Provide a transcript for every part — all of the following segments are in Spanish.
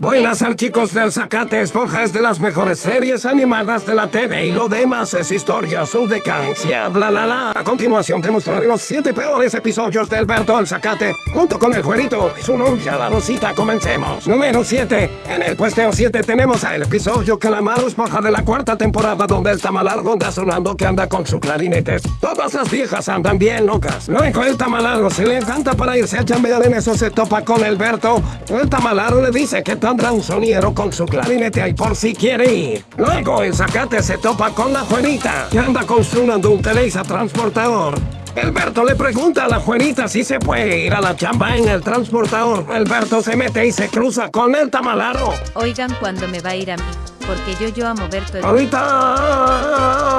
Buenas al chicos del Zacate Esponja es de las mejores series animadas de la TV y lo demás es historia, su decadencia, bla bla bla. A continuación te mostraré los 7 peores episodios del Berto el Zacate junto con el Juerito y su novia la Rosita. Comencemos. Número 7. En el puesteo 7 tenemos el episodio mala esponja de la cuarta temporada donde el tamalargo anda sonando que anda con su clarinetes. Todas las viejas andan bien locas. Luego el tamalargo se le encanta para irse a chambear en eso se topa con el Berto. El tamalargo le dice que tendrá un soniero con su clarinete ahí por si quiere ir. Luego el zacate se topa con la Juanita, que anda construyendo un Teleza transportador. Alberto le pregunta a la Juanita si se puede ir a la chamba en el transportador. Alberto se mete y se cruza con el tamalaro. Oigan cuando me va a ir a mí, porque yo yo amo Berto el... Ahorita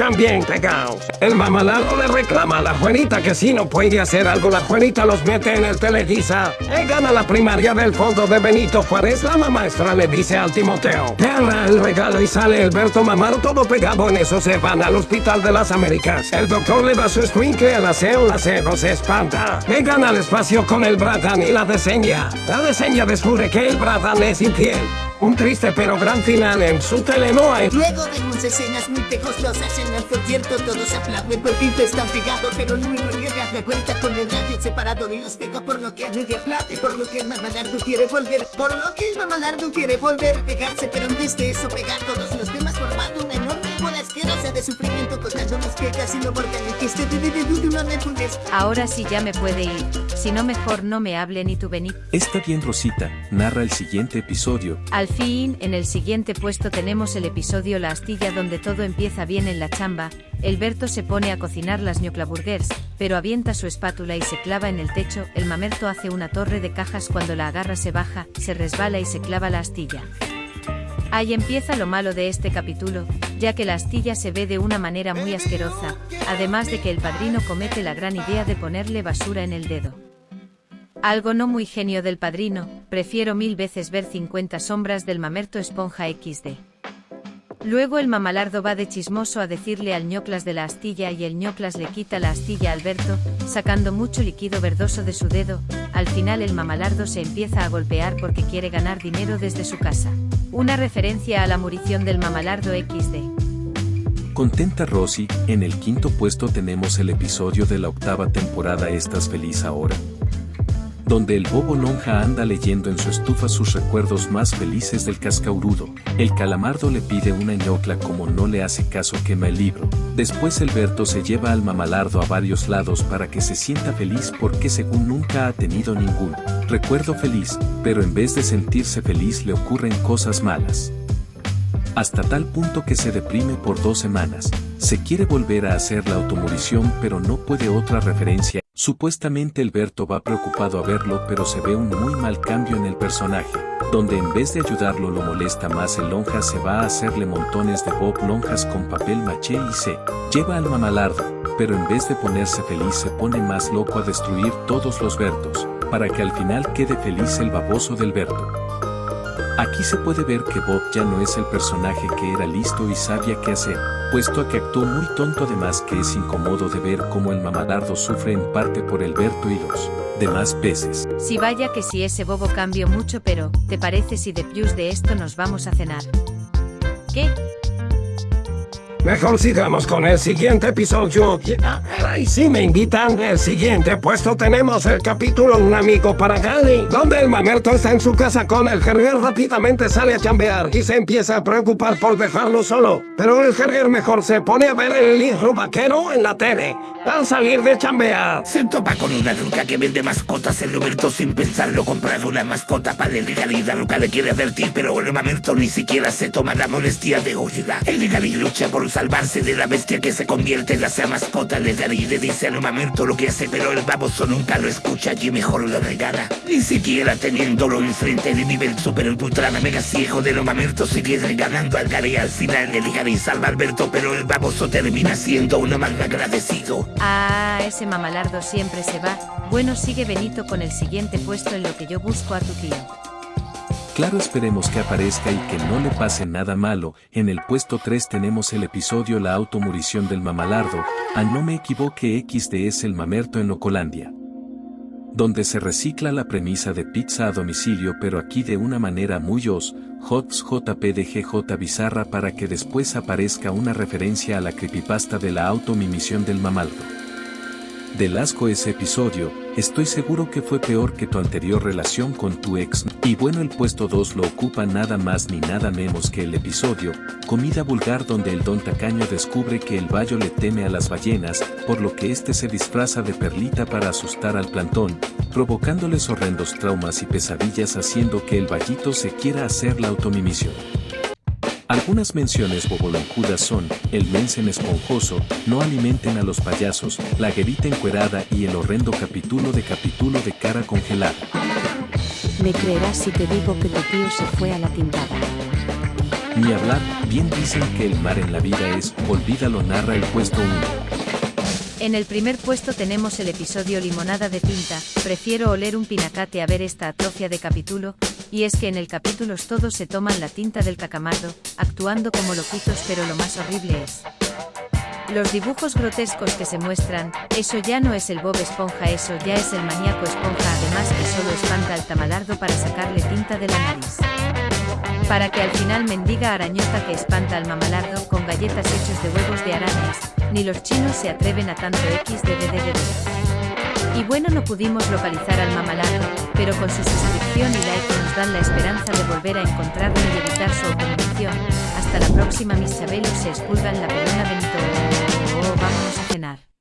ambos bien pegados. El mamalaro le reclama a la Juanita que si no puede hacer algo, la Juanita los mete en el televisa. Él gana la primaria del fondo de Benito Juárez. La maestra le dice al Timoteo, agarra el regalo y sale Alberto Mamaro todo pegado. En eso se van al hospital de las Américas. El doctor le da su escuincle al aseo, la aseo se espanta. Él gana el espacio con el Bratan y la deseña. La deseña descubre que el Bratan es infiel. Un triste pero gran final en su telenoa. Luego vemos escenas muy pegostosas en el concierto, todos aplauden porque están pegados, pero luego llega de vuelta con el radio separado y los pega por lo que nadie aplaude, por lo que el Mamalardo quiere volver, por lo que el Mamalardo quiere volver a pegarse, pero en vez de eso pegar todos los temas formando una enorme bola asquerosa de sufrimiento quejas y que este. Ahora sí ya me puede ir, si no mejor no me hable ni tu Benito. Está bien Rosita, narra el siguiente episodio. Al fin, en el siguiente puesto tenemos el episodio La astilla donde todo empieza bien en la chamba, el Berto se pone a cocinar las ñoclaburgers, pero avienta su espátula y se clava en el techo, el mamerto hace una torre de cajas cuando la agarra se baja, se resbala y se clava la astilla. Ahí empieza lo malo de este capítulo, ya que la astilla se ve de una manera muy asquerosa, además de que el padrino comete la gran idea de ponerle basura en el dedo. Algo no muy genio del padrino, prefiero mil veces ver 50 sombras del mamerto esponja XD. Luego el mamalardo va de chismoso a decirle al ñoclas de la astilla y el ñoclas le quita la astilla a Alberto, sacando mucho líquido verdoso de su dedo, al final el mamalardo se empieza a golpear porque quiere ganar dinero desde su casa. Una referencia a la murición del mamalardo XD. Contenta Rosy, en el quinto puesto tenemos el episodio de la octava temporada Estás feliz ahora. Donde el bobo lonja anda leyendo en su estufa sus recuerdos más felices del cascaurudo. El calamardo le pide una ñocla como no le hace caso quema el libro. Después el Berto se lleva al mamalardo a varios lados para que se sienta feliz porque según nunca ha tenido ningún recuerdo feliz, pero en vez de sentirse feliz le ocurren cosas malas hasta tal punto que se deprime por dos semanas. Se quiere volver a hacer la automorición pero no puede otra referencia. Supuestamente Alberto va preocupado a verlo pero se ve un muy mal cambio en el personaje, donde en vez de ayudarlo lo molesta más el lonja se va a hacerle montones de bob lonjas con papel maché y se lleva al mamalardo, pero en vez de ponerse feliz se pone más loco a destruir todos los Bertos, para que al final quede feliz el baboso del Berto. Aquí se puede ver que Bob ya no es el personaje que era listo y sabía qué hacer, puesto a que actuó muy tonto además que es incómodo de ver cómo el mamalardo sufre en parte por el Berto y los demás peces. Si vaya que si ese bobo cambió mucho pero, ¿te parece si de plus de esto nos vamos a cenar? ¿Qué? Mejor sigamos con el siguiente episodio. Y si me invitan, el siguiente puesto tenemos el capítulo Un amigo para Gali, donde el mamerto está en su casa con el jerguer rápidamente sale a chambear y se empieza a preocupar por dejarlo solo. Pero el jerguer mejor se pone a ver el libro vaquero en la tele, al salir de chambear. Se topa con una ruca que vende mascotas. El Roberto sin pensarlo comprar una mascota para el Gali. La ruca le quiere advertir, pero el mamerto ni siquiera se toma la molestia de oírla. El Gali lucha por salvarse de la bestia que se convierte en la sea mascota de Gali. Le dice al mamerto lo que hace, pero el baboso nunca lo escucha y mejor lo regala. Ni siquiera teniéndolo enfrente de nivel super ultra mega ciego de los mamertos sigue regalando al Gali. Al final el Gali salva Alberto, pero el baboso termina siendo uno mal agradecido. Ah, ese mamalardo siempre se va. Bueno, sigue Benito con el siguiente puesto en lo que yo busco a tu tío. Claro esperemos que aparezca y que no le pase nada malo, en el puesto 3 tenemos el episodio La automurición del mamalardo, a no me equivoque XD es el mamerto en Locolandia. donde se recicla la premisa de pizza a domicilio pero aquí de una manera muy os, hots jpdgj bizarra para que después aparezca una referencia a la creepypasta de la automimisión del mamaldo. Del asco ese episodio, estoy seguro que fue peor que tu anterior relación con tu ex. Y bueno el puesto 2 lo ocupa nada más ni nada menos que el episodio, Comida Vulgar donde el don tacaño descubre que el bayo le teme a las ballenas, por lo que este se disfraza de perlita para asustar al plantón, provocándoles horrendos traumas y pesadillas haciendo que el vallito se quiera hacer la automimisión. Algunas menciones boboloncudas son, el mensen esponjoso, no alimenten a los payasos, la guerita encuerada y el horrendo capítulo de capítulo de cara congelada. Me creerás si te digo que tu tío se fue a la tintada. Ni hablar, bien dicen que el mar en la vida es, olvídalo narra el puesto 1. En el primer puesto tenemos el episodio Limonada de tinta, prefiero oler un pinacate a ver esta atrofia de capítulo, y es que en el capítulo todos se toman la tinta del cacamardo, actuando como loquitos pero lo más horrible es. Los dibujos grotescos que se muestran, eso ya no es el Bob Esponja, eso ya es el maníaco esponja, además que solo espanta al tamalardo para sacarle tinta de la nariz. Para que al final mendiga arañota que espanta al mamalardo con galletas hechos de huevos de arañas, ni los chinos se atreven a tanto XDDDD. Y bueno no pudimos localizar al mamalardo, pero con su suscripción y like nos dan la esperanza de volver a encontrarlo y evitar su automunición. Hasta la próxima mis chabelos se expulgan la pelona Benito. Oh, vámonos a cenar.